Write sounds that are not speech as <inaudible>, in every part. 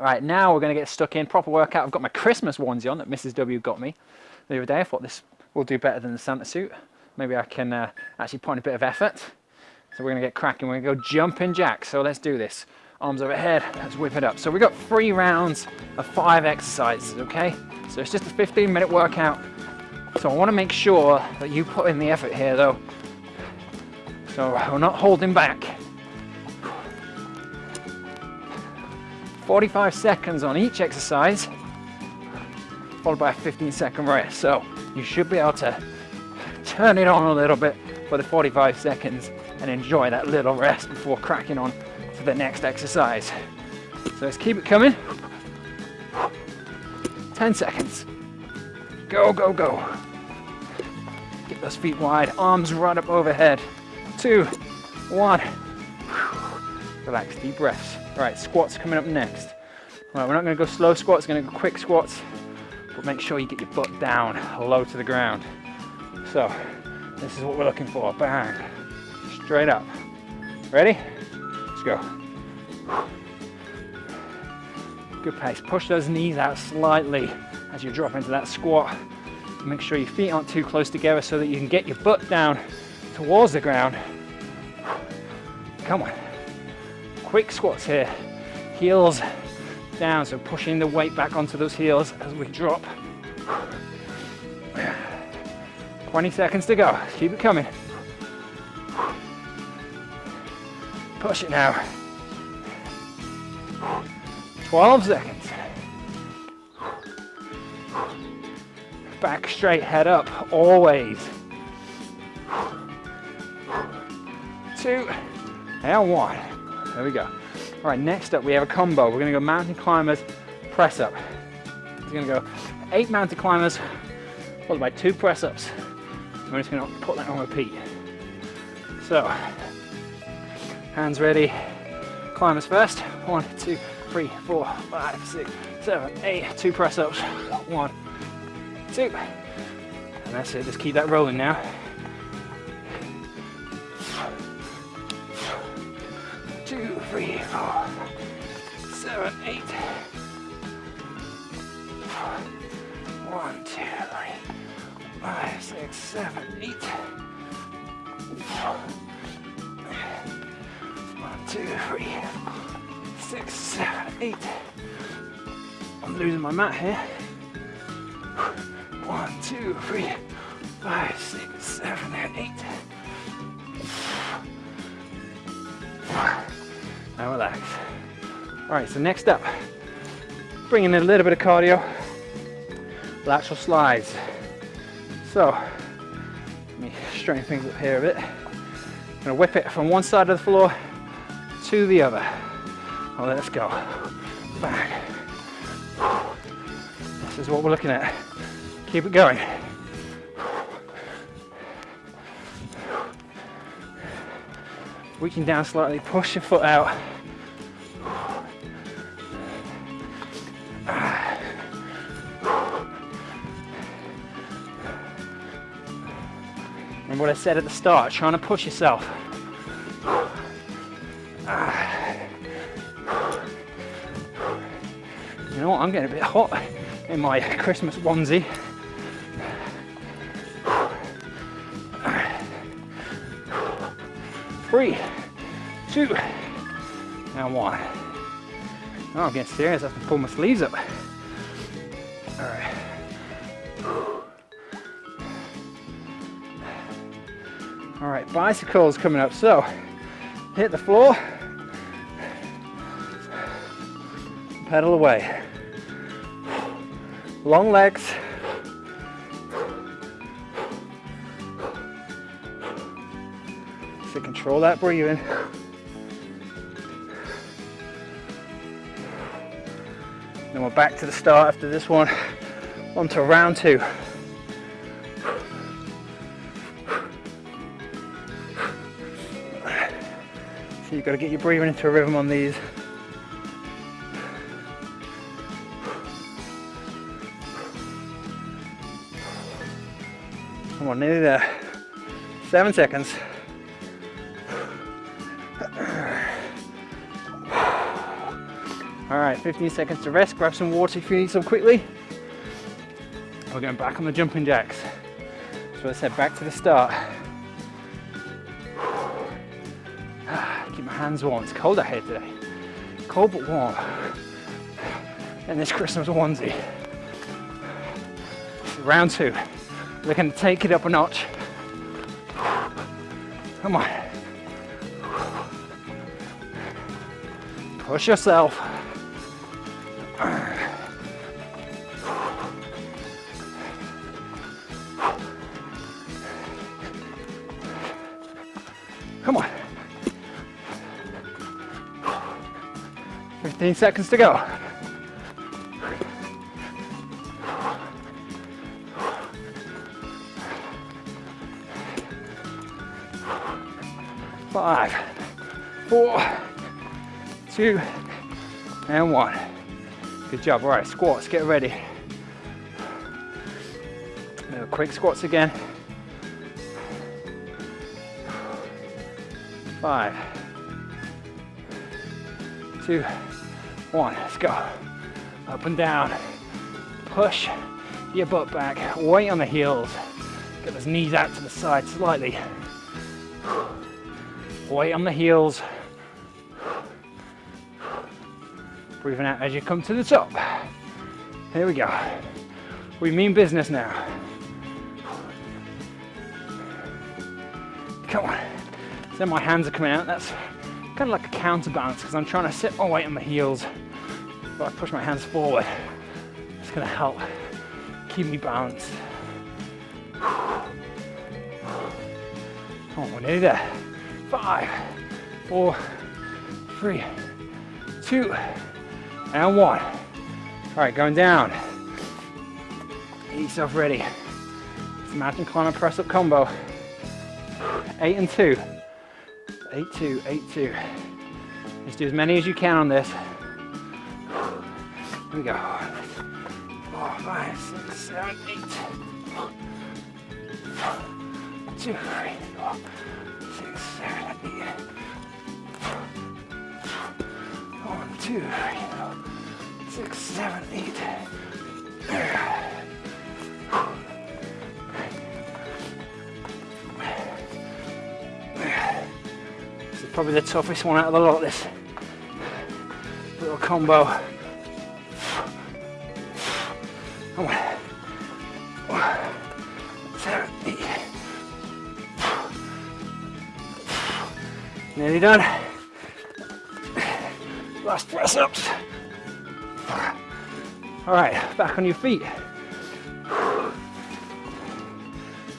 Right, now we're gonna get stuck in, proper workout. I've got my Christmas onesie on that Mrs. W got me the other day. I thought this will do better than the Santa suit. Maybe I can uh, actually put in a bit of effort. So we're gonna get cracking, we're gonna go jumping jacks. So let's do this. Arms overhead, let's whip it up. So we've got three rounds of five exercises, okay? So it's just a 15 minute workout. So I wanna make sure that you put in the effort here though. So we're not holding back. 45 seconds on each exercise, followed by a 15 second rest. So you should be able to turn it on a little bit for the 45 seconds and enjoy that little rest before cracking on to the next exercise. So let's keep it coming. 10 seconds. Go, go, go. Get those feet wide, arms right up overhead. Two, one. Relax, deep breaths. All right, squats coming up next. All right, we're not gonna go slow squats, we're gonna go quick squats, but make sure you get your butt down, low to the ground. So, this is what we're looking for, bang, straight up. Ready? Let's go. Good pace, push those knees out slightly as you drop into that squat. Make sure your feet aren't too close together so that you can get your butt down towards the ground. Come on quick squats here. Heels down, so pushing the weight back onto those heels as we drop. 20 seconds to go. Keep it coming. Push it now. 12 seconds. Back straight, head up, always. Two and one. There we go. All right, next up we have a combo. We're gonna go mountain climbers, press up. We're gonna go eight mountain climbers, followed by two press ups. We're just gonna put that on repeat. So, hands ready. Climbers first. One, two, three, four, five, six, seven, eight. Two press ups. One, two. And that's it, just keep that rolling now. Three, four, seven, eight. One, two, three, five, six, seven, eight. One, two, three, six, seven, eight. I'm losing my mat here. One, two, three, five, six, seven, and eight. Now relax. All right, so next up, bringing in a little bit of cardio, lateral slides. So, let me straighten things up here a bit. I'm gonna whip it from one side of the floor to the other. Oh, let's go. Bang. This is what we're looking at. Keep it going. Reaching down slightly, push your foot out. Remember what I said at the start, trying to push yourself. You know what, I'm getting a bit hot in my Christmas onesie. Three, two, and one. Oh, I'm getting serious. I have to pull my sleeves up. All right. All right, bicycles coming up. So, hit the floor, pedal away. Long legs. So control that breathing. Then we're back to the start after this one, on to round two. So you've got to get your breathing into a rhythm on these. Come on, nearly there. Seven seconds. Right. right, 15 seconds to rest. Grab some water if you need some quickly. We're going back on the jumping jacks. So I said, back to the start. <sighs> Keep my hands warm. It's cold out here today. Cold but warm. And this Christmas onesie. Round two. We're going to take it up a notch. Come on. Push yourself. 15 seconds to go. Five, four, two, and one. Good job. All right, squats, get ready. Quick squats again. Five, two, one. Let's go. Up and down. Push your butt back. Weight on the heels. Get those knees out to the side slightly. Weight on the heels. Breathing out as you come to the top. Here we go. We mean business now. Come on. Then my hands are coming out. That's kind of like a counterbalance because I'm trying to sit my weight on my heels. But I push my hands forward. It's going to help keep me balanced. Come on, we're nearly there. Five, four, three, two, and one. All right, going down. Get yourself ready. It's mountain climber press up combo. Eight and two. Eight, two, eight, two. Just do as many as you can on this. Here we go. Four, five, six, seven, eight. Two, three, four, six, seven, eight. One, two, three, four, six, seven, eight. Probably the toughest one out of the lot, this little combo. Come on. Nearly done. Last press ups. All right, back on your feet.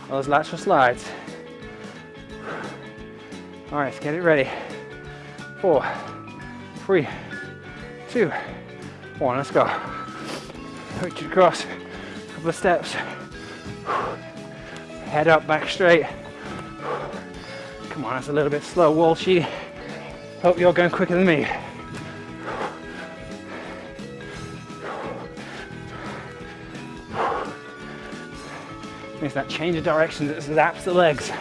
Those lateral slides. All right, let's get it ready. Four, three, two, one. Let's go. Reach across, couple of steps. Head up, back straight. Come on, that's a little bit slow. Wall sheet. Hope you're going quicker than me. Makes that change of direction that zaps the legs.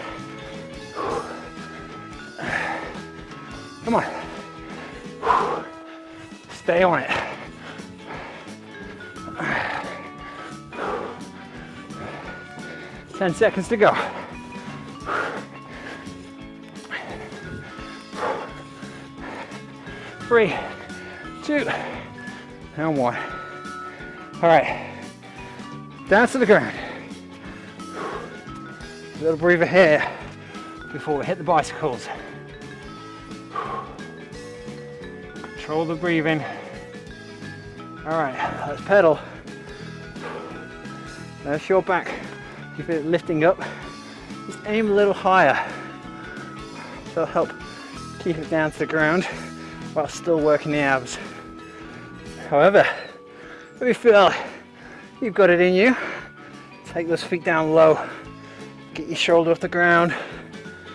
Come on. Stay on it. Ten seconds to go. Three, two, and one. All right, down to the ground. A little breather here before we hit the bicycles. Control the breathing. All right, let's pedal. There's your back. Keep it lifting up. Just aim a little higher. That'll help keep it down to the ground while still working the abs. However, if you feel you've got it in you, take those feet down low. Get your shoulder off the ground.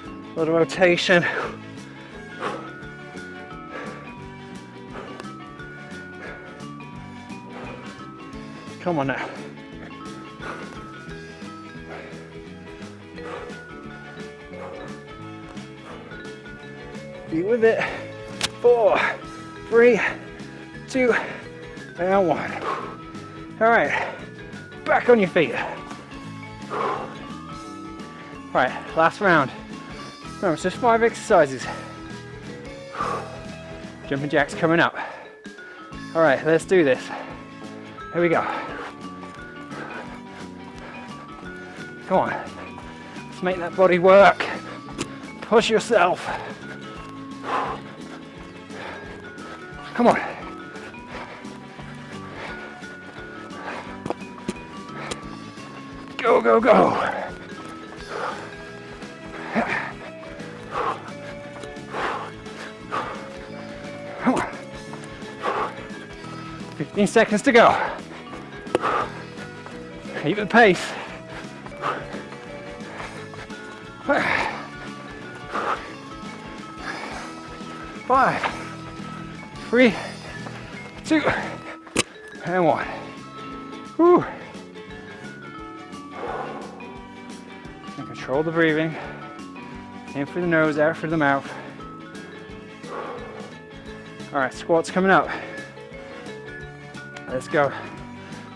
A little rotation. Come on now. Be with it. Four, three, two, and one. All right, back on your feet. All right, last round. Remember, it's just five exercises. Jumping jacks coming up. All right, let's do this. Here we go. Come on. Let's make that body work. Push yourself. Come on. Go, go, go. Come on. 15 seconds to go. Keep the pace. Five, three, two, and one. Whew. And control the breathing. In through the nose, out through the mouth. All right, squats coming up. Let's go.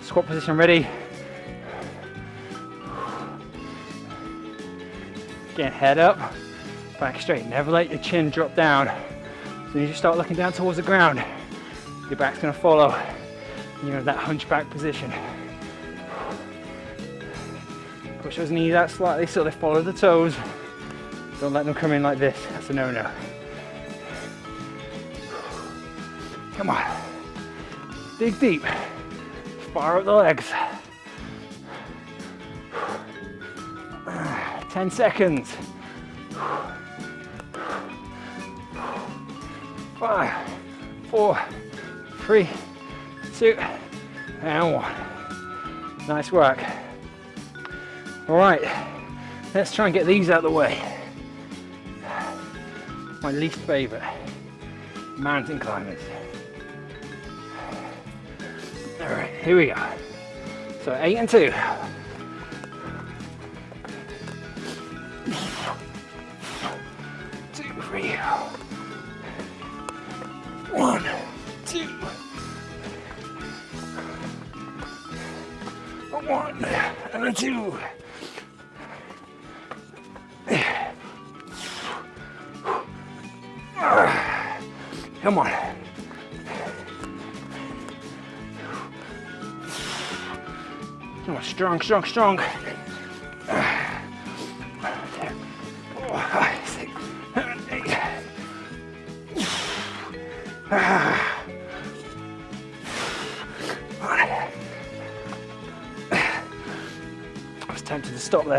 Squat position ready. Again, head up, back straight. Never let your chin drop down. So you just start looking down towards the ground. Your back's gonna follow. You're in that hunchback position. Push those knees out slightly so they follow the toes. Don't let them come in like this. That's a no-no. Come on. Dig deep. Fire up the legs. 10 seconds. Five, four, three, two, and one. Nice work. All right, let's try and get these out of the way. My least favorite, mountain climbers. All right, here we go. So eight and two. And a two. Come on. Come on, strong, strong, strong.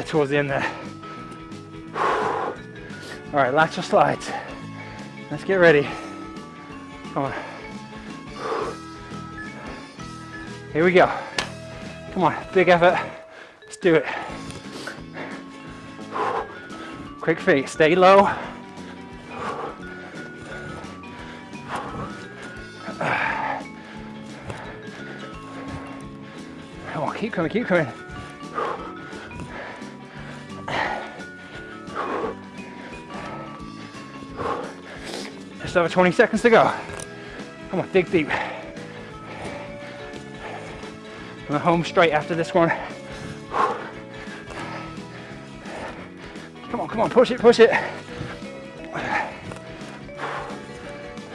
There towards the end there. All right, lateral slides. Let's get ready. Come on. Here we go. Come on, big effort. Let's do it. Quick feet, stay low. Come on, keep coming, keep coming. Just over 20 seconds to go. Come on, dig deep. I'm home straight after this one. Come on, come on, push it, push it.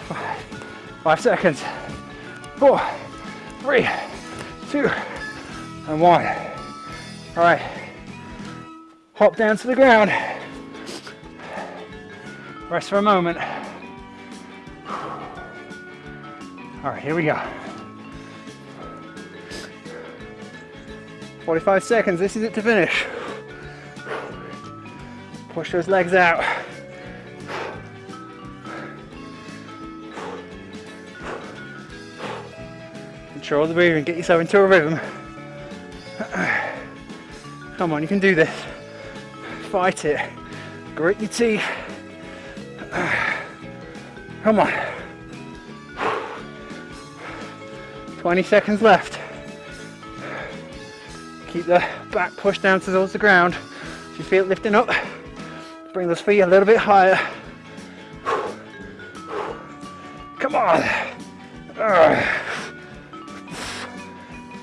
Five, five seconds. Four, three, two, and one. All right. Hop down to the ground. Rest for a moment. All right, here we go. 45 seconds, this is it to finish. Push those legs out. Control the breathing, get yourself into a rhythm. Come on, you can do this. Fight it. Grit your teeth. Come on. 20 seconds left. Keep the back pushed down towards the ground. If you feel it lifting up, bring those feet a little bit higher. Come on.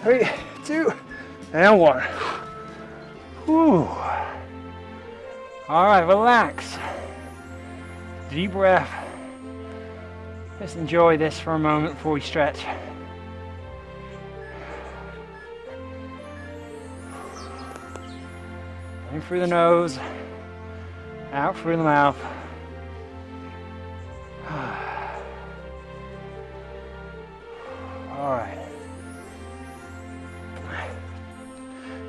Three, two, and one. All right, relax. Deep breath. Just enjoy this for a moment before we stretch. In through the nose, out through the mouth. <sighs> All right.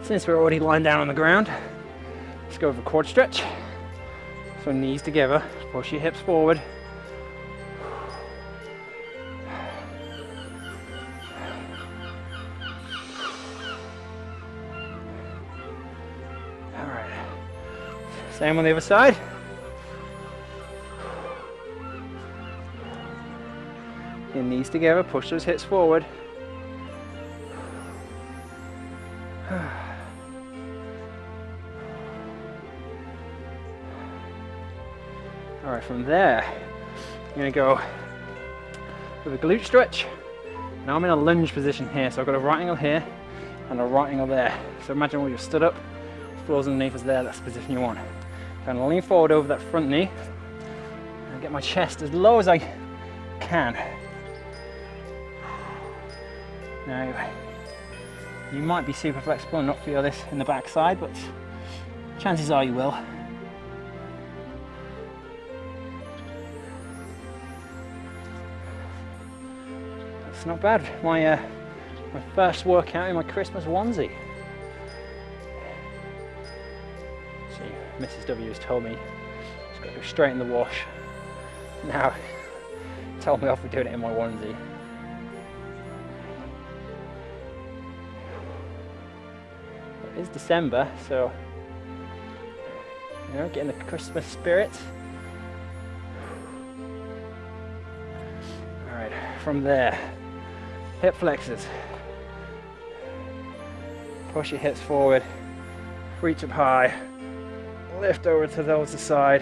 Since we're already lying down on the ground, let's go for a quad stretch. So knees together, push your hips forward. Same on the other side. Your knees together, push those hips forward. <sighs> All right, from there, I'm gonna go with a glute stretch. Now I'm in a lunge position here, so I've got a right angle here and a right angle there. So imagine when you're stood up, floor's underneath us there, that's the position you want. Gonna lean forward over that front knee and get my chest as low as I can. Now, you might be super flexible and not feel this in the backside, but chances are you will. That's not bad. My, uh, my first workout in my Christmas onesie. Mrs. W has told me it's got to go straight in the wash. Now, <laughs> told me off for doing it in my onesie. It is December, so you know, getting the Christmas spirit. All right, from there, hip flexors. Push your hips forward, reach up high, lift over to the other side.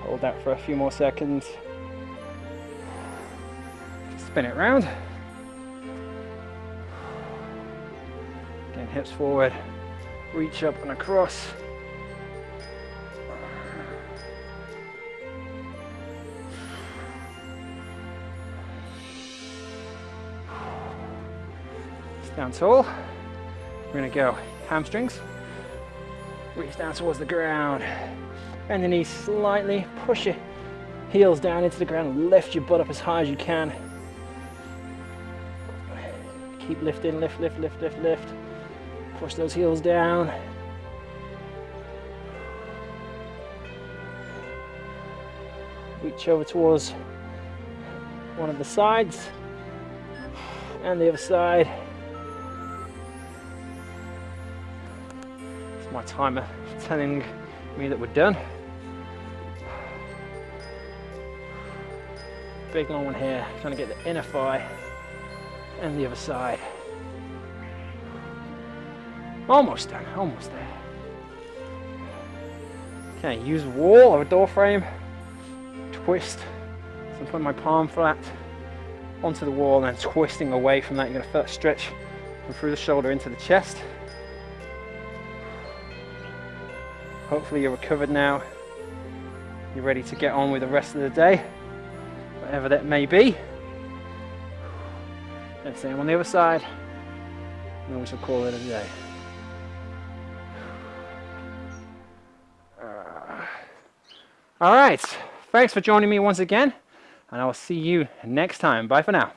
Hold that for a few more seconds. Spin it round. Again, hips forward, reach up and across. Down tall. We're gonna go hamstrings. Reach down towards the ground. Bend the knees slightly. Push your heels down into the ground. Lift your butt up as high as you can. Keep lifting, lift, lift, lift, lift, lift. Push those heels down. Reach over towards one of the sides and the other side. Timer telling me that we're done. Big long one here, trying to get the inner thigh and the other side. Almost done, almost there. Okay, use wall or a door frame, twist. So I'm putting my palm flat onto the wall and then twisting away from that. You're gonna stretch from through the shoulder into the chest. Hopefully you're recovered now. You're ready to get on with the rest of the day, whatever that may be. And same on the other side, and we shall call it a day. Uh, all right, thanks for joining me once again, and I will see you next time. Bye for now.